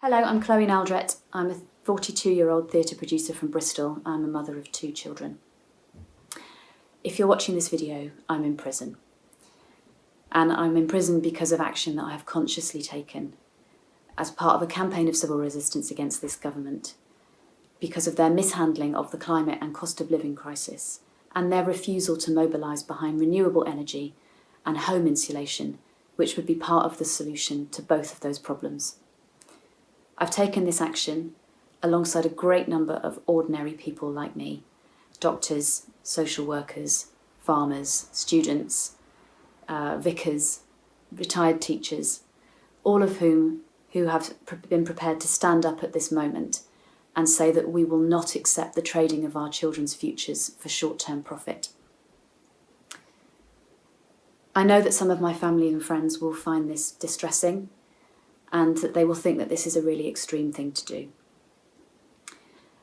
Hello, I'm Chloe Naldrett. I'm a 42-year-old theatre producer from Bristol. I'm a mother of two children. If you're watching this video, I'm in prison. And I'm in prison because of action that I have consciously taken as part of a campaign of civil resistance against this government because of their mishandling of the climate and cost of living crisis and their refusal to mobilise behind renewable energy and home insulation, which would be part of the solution to both of those problems. I've taken this action alongside a great number of ordinary people like me, doctors, social workers, farmers, students, uh, vicars, retired teachers, all of whom who have been prepared to stand up at this moment and say that we will not accept the trading of our children's futures for short-term profit. I know that some of my family and friends will find this distressing and that they will think that this is a really extreme thing to do.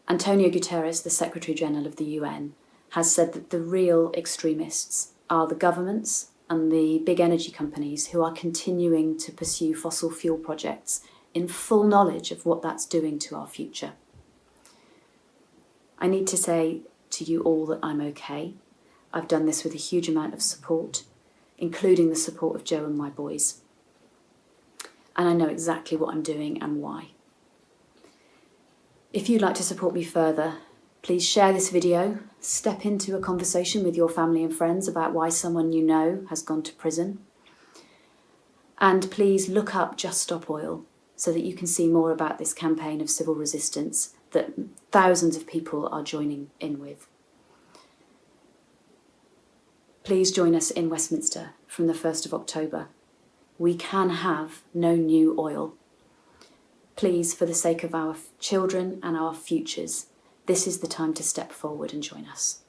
Antonio Guterres, the Secretary General of the UN, has said that the real extremists are the governments and the big energy companies who are continuing to pursue fossil fuel projects in full knowledge of what that's doing to our future. I need to say to you all that I'm okay. I've done this with a huge amount of support, including the support of Joe and my boys and I know exactly what I'm doing and why. If you'd like to support me further, please share this video, step into a conversation with your family and friends about why someone you know has gone to prison, and please look up Just Stop Oil so that you can see more about this campaign of civil resistance that thousands of people are joining in with. Please join us in Westminster from the 1st of October we can have no new oil. Please, for the sake of our children and our futures, this is the time to step forward and join us.